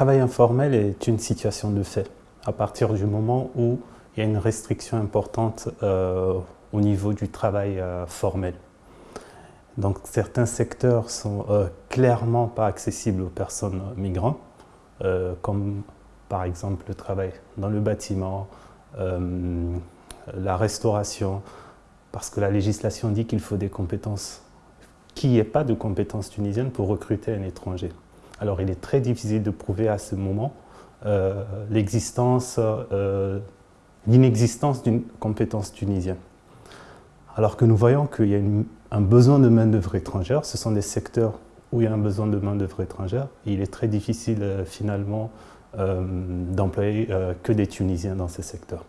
travail informel est une situation de fait à partir du moment où il y a une restriction importante euh, au niveau du travail euh, formel. Donc certains secteurs sont euh, clairement pas accessibles aux personnes migrantes, comme par exemple le travail dans le bâtiment, la restauration, parce que la législation dit qu'il faut des compétences, qu'il n'y ait pas de compétences tunisiennes pour recruter un étranger. Alors il est très difficile de prouver à ce moment euh, l'existence, euh, l'inexistence d'une compétence tunisienne. Alors que nous voyons qu'il y a un besoin de main-d'œuvre étrangère, ce sont des secteurs où il y a un besoin de main-d'œuvre étrangère, il est très difficile euh, finalement d'employer que des Tunisiens dans ces secteurs.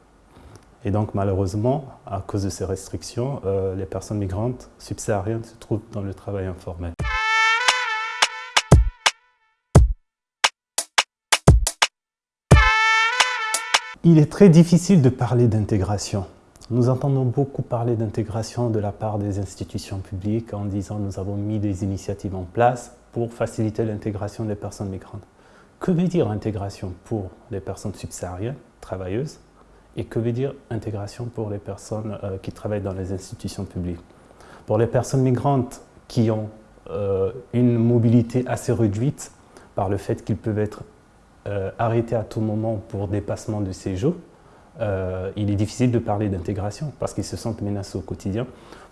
Et donc malheureusement, à cause de ces restrictions, les personnes migrantes subsahariennes se trouvent dans le travail informel. Il est très difficile de parler d'intégration. Nous entendons beaucoup parler d'intégration de la part des institutions publiques en disant nous avons mis des initiatives en place pour faciliter l'intégration des personnes migrantes. Que veut dire intégration pour les personnes subsahariennes, travailleuses, et que veut dire intégration pour les personnes euh, qui travaillent dans les institutions publiques? Pour les personnes migrantes qui ont euh, une mobilité assez réduite par le fait qu'ils peuvent être euh, arrêté à tout moment pour dépassement de séjour, euh, il est difficile de parler d'intégration parce qu'ils se sentent menacés au quotidien.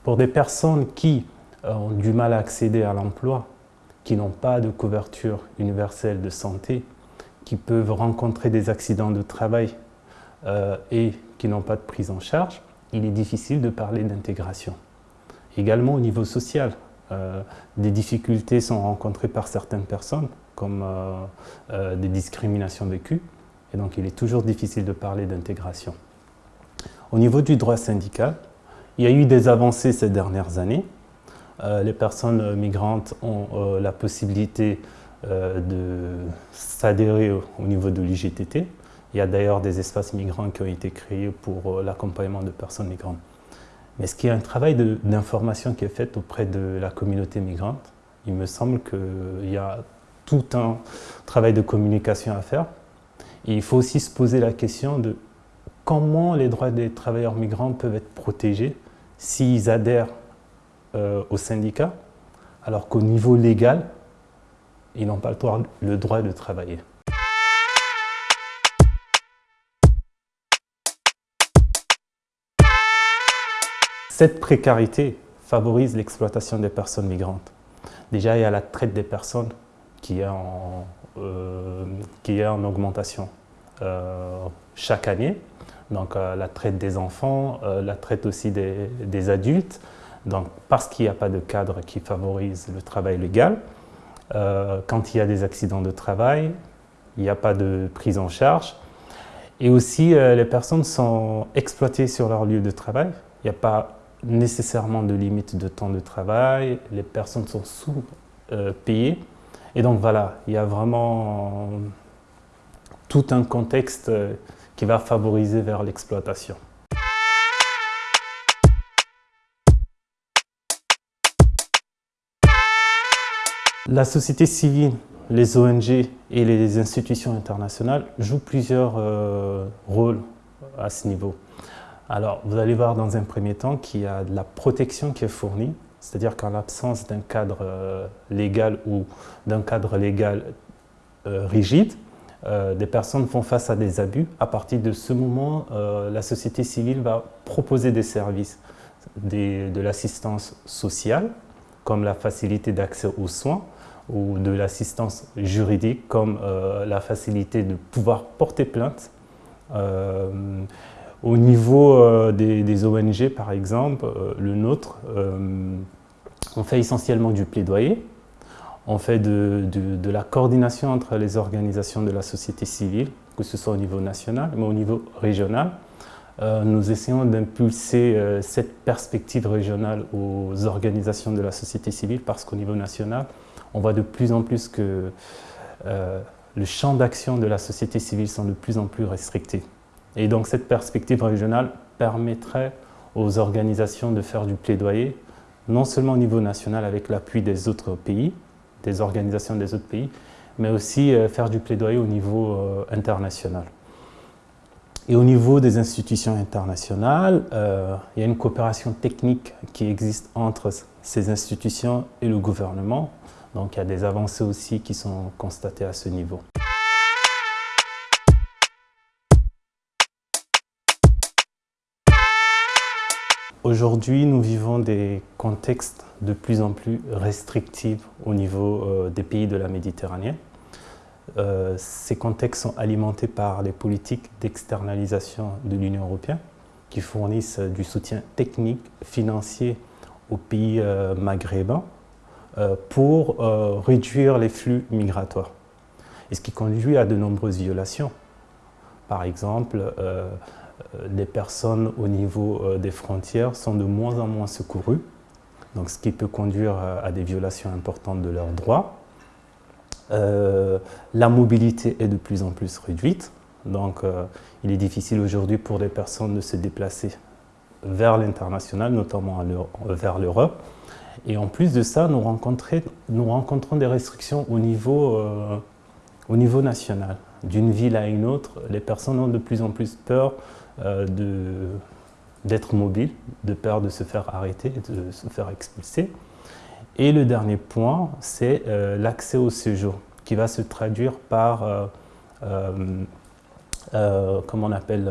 Pour des personnes qui euh, ont du mal à accéder à l'emploi, qui n'ont pas de couverture universelle de santé, qui peuvent rencontrer des accidents de travail et qui n'ont pas de prise en charge, il est difficile de parler d'intégration. Également au niveau social, des difficultés sont rencontrées par certaines personnes comme euh, euh, des discriminations vécues. Et donc, il est toujours difficile de parler d'intégration. Au niveau du droit syndical, il y a eu des avancées ces dernières années. Euh, les personnes migrantes ont la possibilité de s'adhérer au, niveau de l'IGTT. Il y a d'ailleurs des espaces migrants qui ont été créés pour l'accompagnement de personnes migrantes. Mais ce qui est un travail d'information qui est fait auprès de la communauté migrante, il me semble qu'il y a tout un travail de communication à faire. il faut aussi se poser la question de comment les droits des travailleurs migrants peuvent être protégés s'ils adhèrent euh, au syndicat, alors qu'au niveau légal, ils n'ont pas le droit, le droit de travailler. Cette précarité favorise l'exploitation des personnes migrantes. Déjà, il y a la traite des personnes qui est en, euh, qui est en augmentation euh, chaque année. Donc euh, la traite des enfants, la traite aussi des, des adultes, donc, parce qu'il n'y a pas de cadre qui favorise le travail légal. quand il y a des accidents de travail, il n'y a pas de prise en charge. Et aussi, les personnes sont exploitées sur leur lieu de travail. Il n'y a pas nécessairement de limite de temps de travail. Les personnes sont sous-payées. Et donc voilà, il y a vraiment tout un contexte qui va favoriser vers l'exploitation. La société civile, les ONG et les institutions internationales jouent plusieurs euh, rôles à ce niveau. Alors, vous allez voir dans un premier temps qu'il y a de la protection qui est fournie c'est-à-dire qu'en l'absence d'un cadre euh, légal ou d'un cadre légal euh, rigide, euh, des personnes font face à des abus. À partir de ce moment, la société civile va proposer des services, de l'assistance sociale, comme la facilité d'accès aux soins, ou de l'assistance juridique, comme la facilité de pouvoir porter plainte. Au niveau des, ONG, par exemple, le nôtre, on fait essentiellement du plaidoyer, on fait de, la coordination entre les organisations de la société civile, que ce soit au niveau national, mais au niveau régional. Euh, nous essayons d'impulser euh, cette perspective régionale aux organisations de la société civile parce qu'au niveau national, on voit de plus en plus que euh, le champ d'action de la société civile sont de plus en plus restrictés. Et donc cette perspective régionale permettrait aux organisations de faire du plaidoyer non seulement au niveau national avec l'appui des autres pays, des organisations des autres pays, mais aussi faire du plaidoyer au niveau international. Et au niveau des institutions internationales, il y a une coopération technique qui existe entre ces institutions et le gouvernement. Donc il y a des avancées aussi qui sont constatées à ce niveau. Aujourd'hui, nous vivons des contextes de plus en plus restrictifs au niveau euh, des pays de la Méditerranée. Euh, ces contextes sont alimentés par les politiques d'externalisation de l'Union européenne qui fournissent du soutien technique, financier aux pays euh, maghrébins pour réduire les flux migratoires. Et ce qui conduit à de nombreuses violations. Par exemple, euh, les personnes au niveau euh, des frontières sont de moins en moins secourues, donc ce qui peut conduire euh, à des violations importantes de leurs droits. la mobilité est de plus en plus réduite, donc il est difficile aujourd'hui pour les personnes de se déplacer vers l'international, notamment vers l'Europe. Et en plus de ça, nous, rencontrons des restrictions au niveau, au niveau national. D'une ville à une autre, les personnes ont de plus en plus peur euh, d'être mobile, de peur de se faire arrêter, de se faire expulser. Et le dernier point, c'est euh, l'accès au séjour, qui va se traduire par, euh, comment on appelle,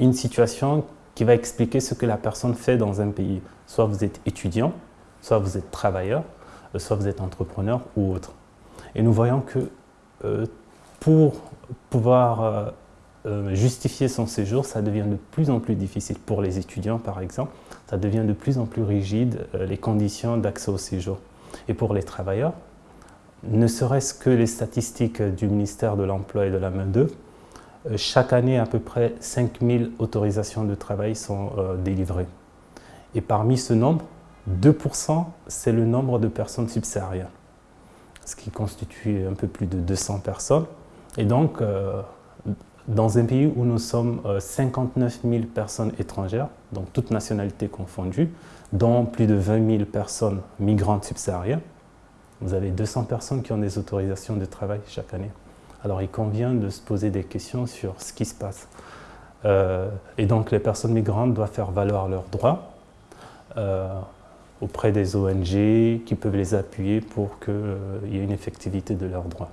une situation qui va expliquer ce que la personne fait dans un pays. Soit vous êtes étudiant, soit vous êtes travailleur, soit vous êtes entrepreneur ou autre. Et nous voyons que pour pouvoir euh, justifier son séjour, ça devient de plus en plus difficile. Pour les étudiants, par exemple, ça devient de plus en plus rigide euh, les conditions d'accès au séjour. Et pour les travailleurs, ne serait-ce que les statistiques du ministère de l'Emploi et de la main-d'œuvre, euh, chaque année, à peu près 5000 autorisations de travail sont délivrées. Et parmi ce nombre, 2%, c'est le nombre de personnes subsahariennes, ce qui constitue un peu plus de 200 personnes. Et donc, dans un pays où nous sommes 59 euh, 000 personnes étrangères, donc toutes nationalités confondues, dont plus de 20 000 personnes migrantes subsahariennes, vous avez 200 personnes qui ont des autorisations de travail chaque année. Alors il convient de se poser des questions sur ce qui se passe. Euh, et donc les personnes migrantes doivent faire valoir leurs droits euh, auprès des ONG qui peuvent les appuyer pour qu'il y ait une effectivité de leurs droits.